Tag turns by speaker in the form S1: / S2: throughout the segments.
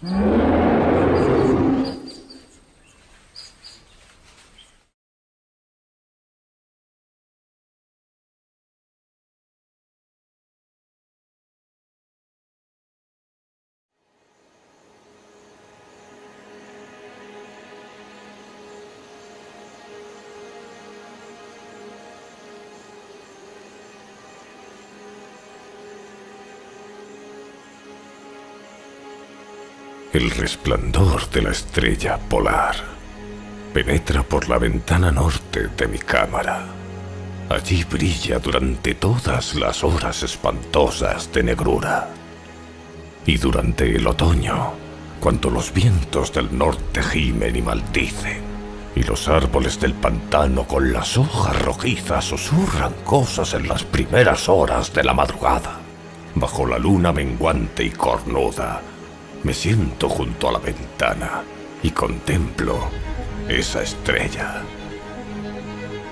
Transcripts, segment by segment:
S1: Mm-hmm. El resplandor de la estrella polar penetra por la ventana norte de mi cámara. Allí brilla durante todas las horas espantosas de negrura. Y durante el otoño, cuando los vientos del norte gimen y maldicen, y los árboles del pantano con las hojas rojizas susurran cosas en las primeras horas de la madrugada, bajo la luna menguante y cornuda, me siento junto a la ventana y contemplo esa estrella.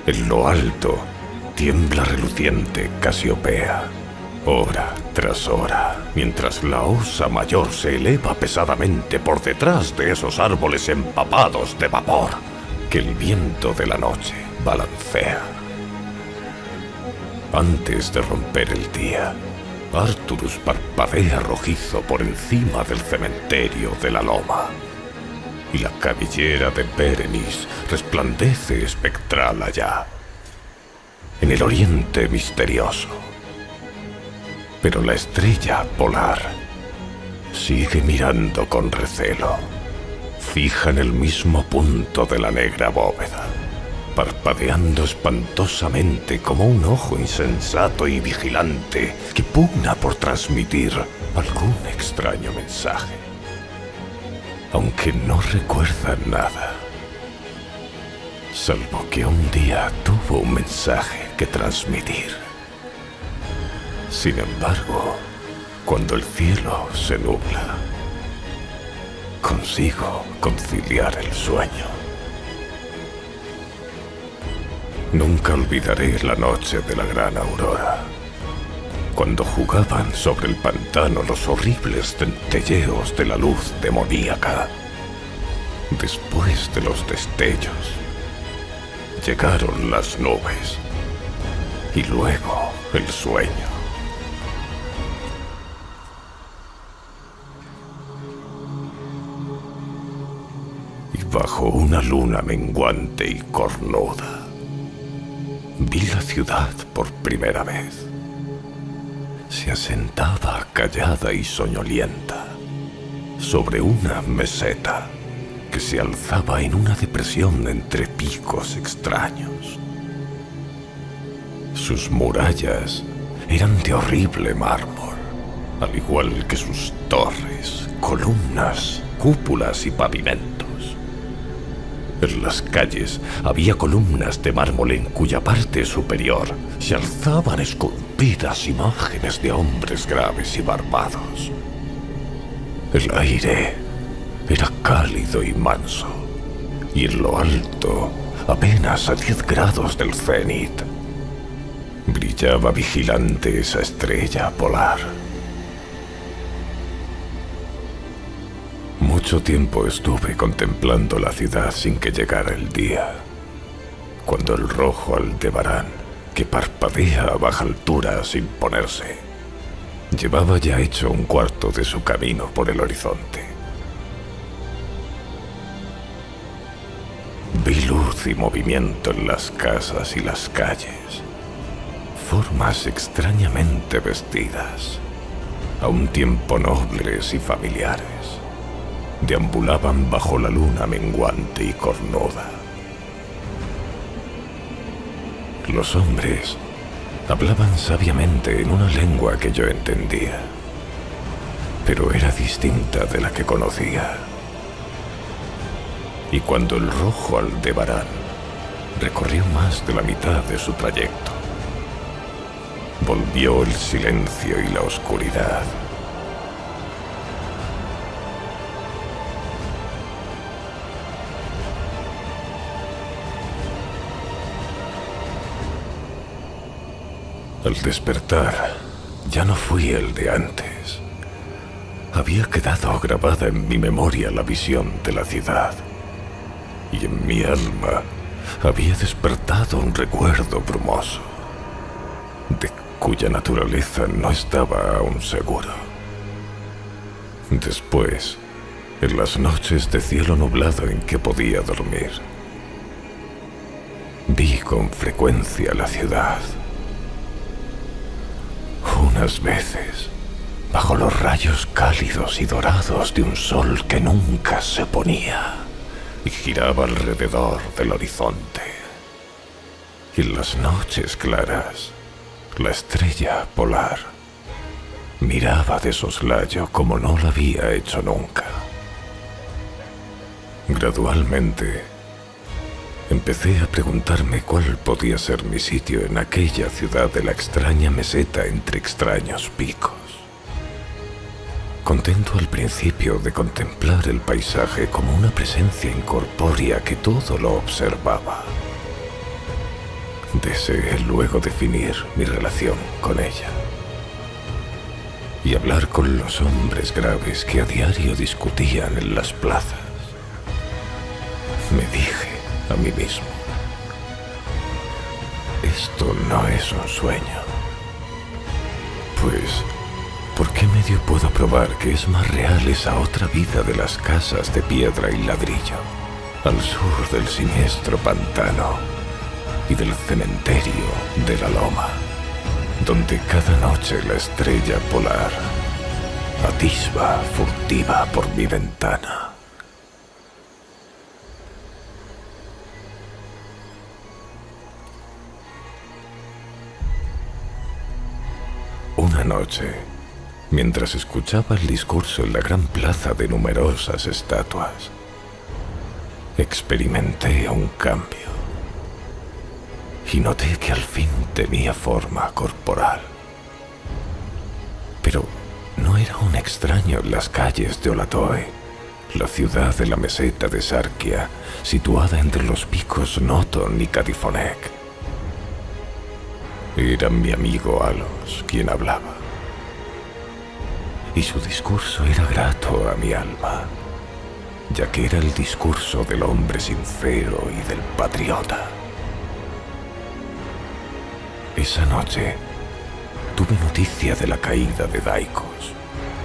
S1: En lo alto tiembla reluciente Casiopea, hora tras hora, mientras la osa mayor se eleva pesadamente por detrás de esos árboles empapados de vapor que el viento de la noche balancea. Antes de romper el día, Arturus parpadea rojizo por encima del cementerio de la loma. Y la cabellera de Berenice resplandece espectral allá, en el oriente misterioso. Pero la estrella polar sigue mirando con recelo, fija en el mismo punto de la negra bóveda parpadeando espantosamente como un ojo insensato y vigilante que pugna por transmitir algún extraño mensaje. Aunque no recuerda nada, salvo que un día tuvo un mensaje que transmitir. Sin embargo, cuando el cielo se nubla, consigo conciliar el sueño. Nunca olvidaré la noche de la gran aurora, cuando jugaban sobre el pantano los horribles centelleos de la luz demoníaca. Después de los destellos, llegaron las nubes y luego el sueño. Y bajo una luna menguante y cornuda, vi la ciudad por primera vez. Se asentaba callada y soñolienta sobre una meseta que se alzaba en una depresión entre picos extraños. Sus murallas eran de horrible mármol, al igual que sus torres, columnas, cúpulas y pavimentos. En las calles había columnas de mármol en cuya parte superior se alzaban esculpidas imágenes de hombres graves y barbados. El aire era cálido y manso, y en lo alto, apenas a 10 grados del cenit, brillaba vigilante esa estrella polar. Mucho tiempo estuve contemplando la ciudad sin que llegara el día, cuando el rojo Aldebarán, que parpadea a baja altura sin ponerse, llevaba ya hecho un cuarto de su camino por el horizonte. Vi luz y movimiento en las casas y las calles, formas extrañamente vestidas, a un tiempo nobles y familiares deambulaban bajo la luna menguante y cornuda. Los hombres hablaban sabiamente en una lengua que yo entendía, pero era distinta de la que conocía. Y cuando el rojo Aldebarán recorrió más de la mitad de su trayecto, volvió el silencio y la oscuridad Al despertar, ya no fui el de antes. había quedado grabada en mi memoria la visión de la ciudad. Y en mi alma había despertado un recuerdo brumoso, de cuya naturaleza no estaba aún seguro. Después, en las noches de cielo nublado en que podía dormir, vi con frecuencia la ciudad. Unas veces, bajo los rayos cálidos y dorados de un sol que nunca se ponía y giraba alrededor del horizonte. Y en las noches claras, la estrella polar miraba de soslayo como no lo había hecho nunca. Gradualmente, empecé a preguntarme cuál podía ser mi sitio en aquella ciudad de la extraña meseta entre extraños picos. Contento al principio de contemplar el paisaje como una presencia incorpórea que todo lo observaba. Deseé luego definir mi relación con ella y hablar con los hombres graves que a diario discutían en las plazas. Me dije a mí mismo, esto no es un sueño, pues ¿Por qué medio puedo probar que es más real esa otra vida de las casas de piedra y ladrillo, al sur del siniestro pantano y del cementerio de la loma, donde cada noche la estrella polar atisba furtiva por mi ventana? Mientras escuchaba el discurso en la gran plaza de numerosas estatuas. Experimenté un cambio y noté que al fin tenía forma corporal. Pero no era un extraño en las calles de Olatoe, la ciudad de la meseta de Sarkia, situada entre los picos Noton y Catifonek. Era mi amigo Alos quien hablaba y su discurso era grato a mi alma, ya que era el discurso del hombre sincero y del patriota. Esa noche tuve noticia de la caída de Daikos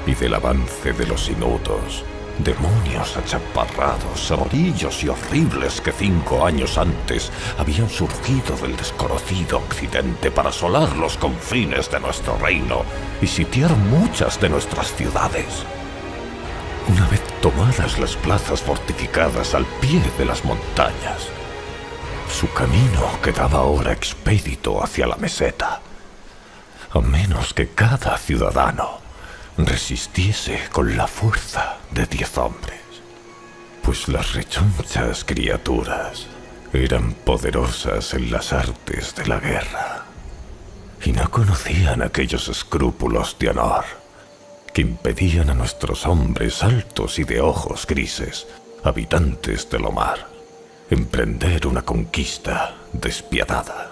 S1: y del avance de los inutos Demonios achaparrados, amarillos y horribles que cinco años antes habían surgido del desconocido occidente para asolar los confines de nuestro reino y sitiar muchas de nuestras ciudades. Una vez tomadas las plazas fortificadas al pie de las montañas, su camino quedaba ahora expedito hacia la meseta, a menos que cada ciudadano resistiese con la fuerza de diez hombres, pues las rechonchas criaturas eran poderosas en las artes de la guerra y no conocían aquellos escrúpulos de honor que impedían a nuestros hombres altos y de ojos grises, habitantes del mar, emprender una conquista despiadada.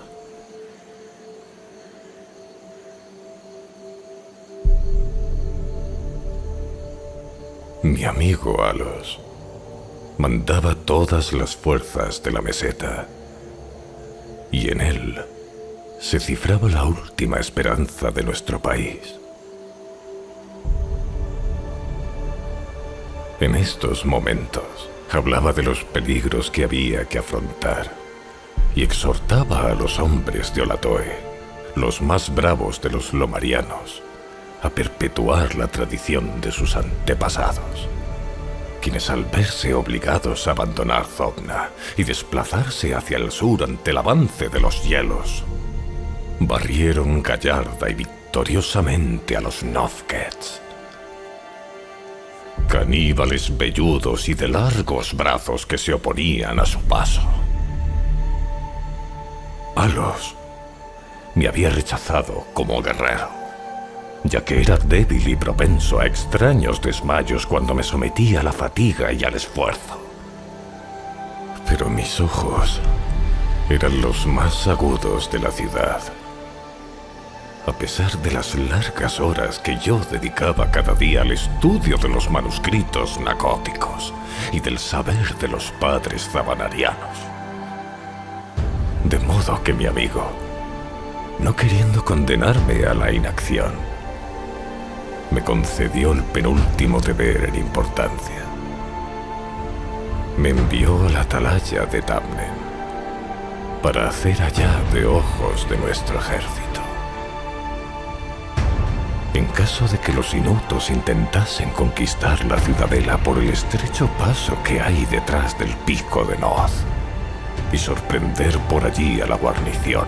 S1: Mi amigo Alos mandaba todas las fuerzas de la meseta y en él se cifraba la última esperanza de nuestro país. En estos momentos hablaba de los peligros que había que afrontar y exhortaba a los hombres de Olatoe, los más bravos de los lomarianos, a perpetuar la tradición de sus antepasados, quienes al verse obligados a abandonar Zogna y desplazarse hacia el sur ante el avance de los hielos, barrieron gallarda y victoriosamente a los Novkets. Caníbales velludos y de largos brazos que se oponían a su paso. Alos me había rechazado como guerrero ya que era débil y propenso a extraños desmayos cuando me sometía a la fatiga y al esfuerzo. Pero mis ojos eran los más agudos de la ciudad. A pesar de las largas horas que yo dedicaba cada día al estudio de los manuscritos nacóticos y del saber de los padres zabanarianos. De modo que mi amigo, no queriendo condenarme a la inacción, me concedió el penúltimo deber en importancia. Me envió a la atalaya de Tamnen para hacer allá de ojos de nuestro ejército. En caso de que los inutos intentasen conquistar la ciudadela por el estrecho paso que hay detrás del pico de Noz y sorprender por allí a la guarnición,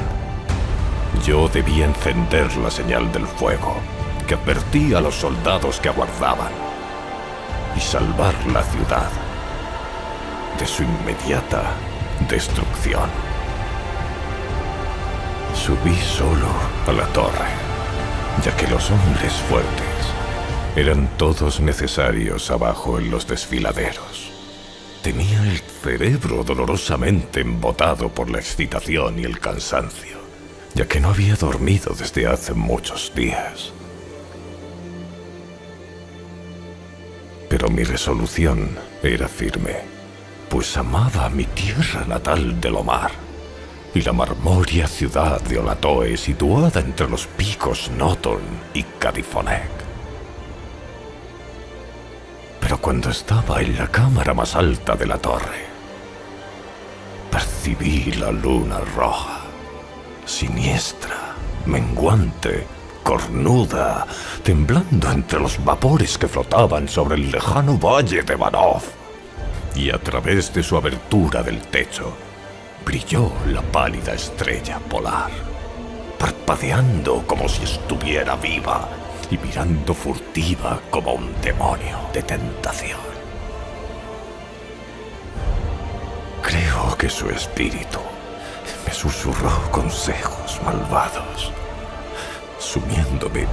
S1: yo debía encender la señal del fuego que advertía a los soldados que aguardaban y salvar la ciudad de su inmediata destrucción. Subí solo a la torre ya que los hombres fuertes eran todos necesarios abajo en los desfiladeros. Tenía el cerebro dolorosamente embotado por la excitación y el cansancio, ya que no había dormido desde hace muchos días. Pero mi resolución era firme, pues amaba mi tierra natal de Lomar y la marmoria ciudad de Olatoe situada entre los picos Noton y Cadifonec. Pero cuando estaba en la cámara más alta de la torre, percibí la luna roja, siniestra, menguante, cornuda, temblando entre los vapores que flotaban sobre el lejano valle de Banov. Y a través de su abertura del techo, brilló la pálida estrella polar, parpadeando como si estuviera viva y mirando furtiva como un demonio de tentación. Creo que su espíritu me susurró consejos malvados, sumiéndome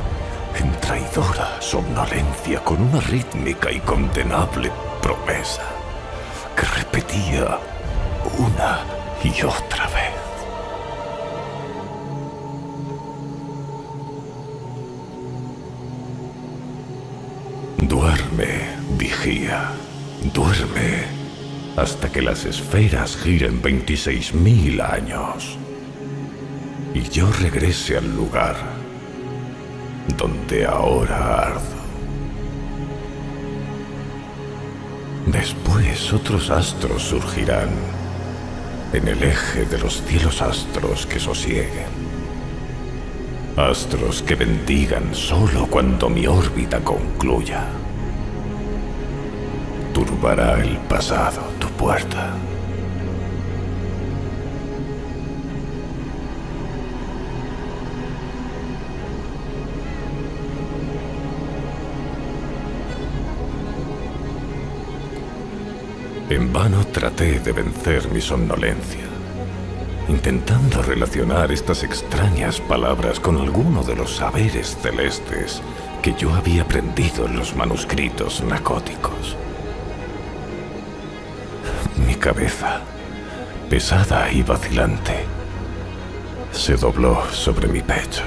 S1: en traidora somnolencia con una rítmica y condenable promesa que repetía una y otra vez. Duerme, vigía, duerme, hasta que las esferas giren 26.000 años y yo regrese al lugar donde ahora ardo. Después otros astros surgirán en el eje de los cielos astros que sosieguen. Astros que bendigan solo cuando mi órbita concluya. Turbará el pasado tu puerta. En vano traté de vencer mi somnolencia, intentando relacionar estas extrañas palabras con alguno de los saberes celestes que yo había aprendido en los manuscritos narcóticos. Mi cabeza, pesada y vacilante, se dobló sobre mi pecho.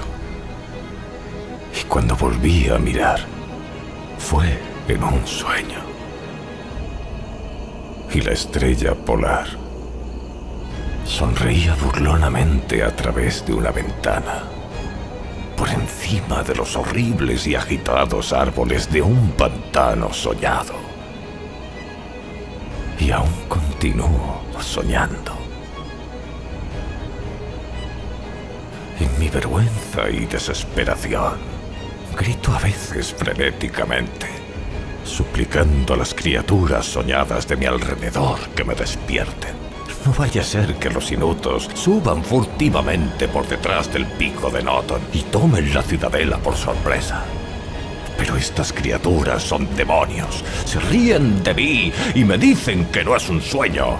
S1: Y cuando volví a mirar, fue en un sueño y la estrella polar sonreía burlonamente a través de una ventana, por encima de los horribles y agitados árboles de un pantano soñado. Y aún continúo soñando. En mi vergüenza y desesperación, grito a veces frenéticamente suplicando a las criaturas soñadas de mi alrededor que me despierten. No vaya a ser que los inutos suban furtivamente por detrás del pico de Noton y tomen la ciudadela por sorpresa. Pero estas criaturas son demonios, se ríen de mí y me dicen que no es un sueño.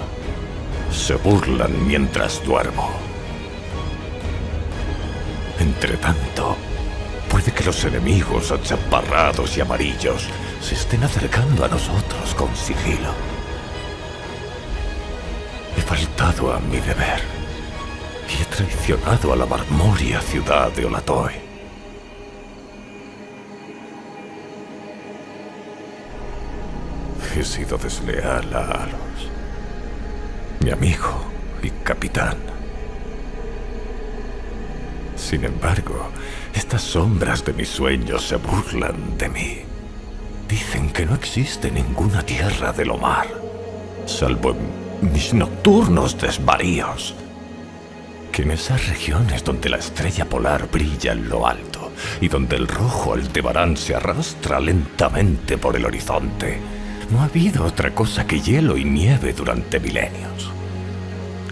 S1: Se burlan mientras duermo. Entre tanto, los enemigos achaparrados y amarillos se estén acercando a nosotros con sigilo. He faltado a mi deber y he traicionado a la marmoria ciudad de Olatoe. He sido desleal a Alos, mi amigo y capitán. Sin embargo, estas sombras de mis sueños se burlan de mí. Dicen que no existe ninguna tierra de lo mar, salvo en mis nocturnos desvaríos. Que en esas regiones donde la estrella polar brilla en lo alto y donde el rojo Aldebarán se arrastra lentamente por el horizonte, no ha habido otra cosa que hielo y nieve durante milenios.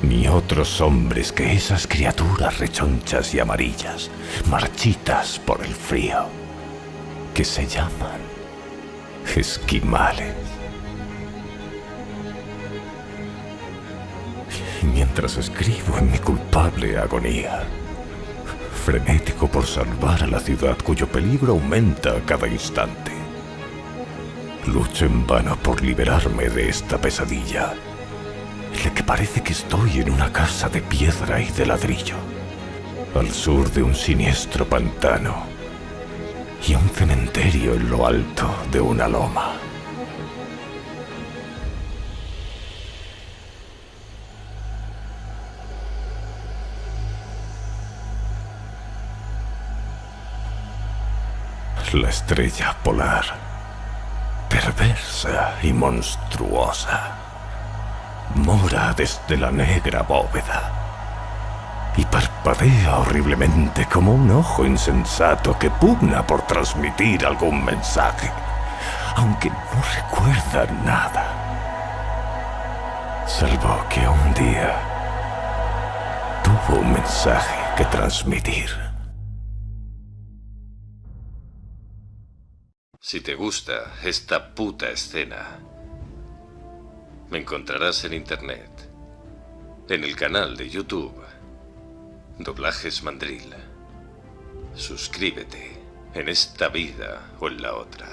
S1: Ni otros hombres que esas criaturas rechonchas y amarillas, marchitas por el frío, que se llaman esquimales. Mientras escribo en mi culpable agonía, frenético por salvar a la ciudad cuyo peligro aumenta a cada instante, lucho en vano por liberarme de esta pesadilla, la que parece que estoy en una casa de piedra y de ladrillo, al sur de un siniestro pantano y un cementerio en lo alto de una loma. La estrella polar, perversa y monstruosa, mora desde la negra bóveda y parpadea horriblemente como un ojo insensato que pugna por transmitir algún mensaje, aunque no recuerda nada. Salvo que un día tuvo un mensaje que transmitir.
S2: Si te gusta esta puta escena, me encontrarás en internet, en el canal de YouTube Doblajes Mandril. Suscríbete en esta vida o en la otra.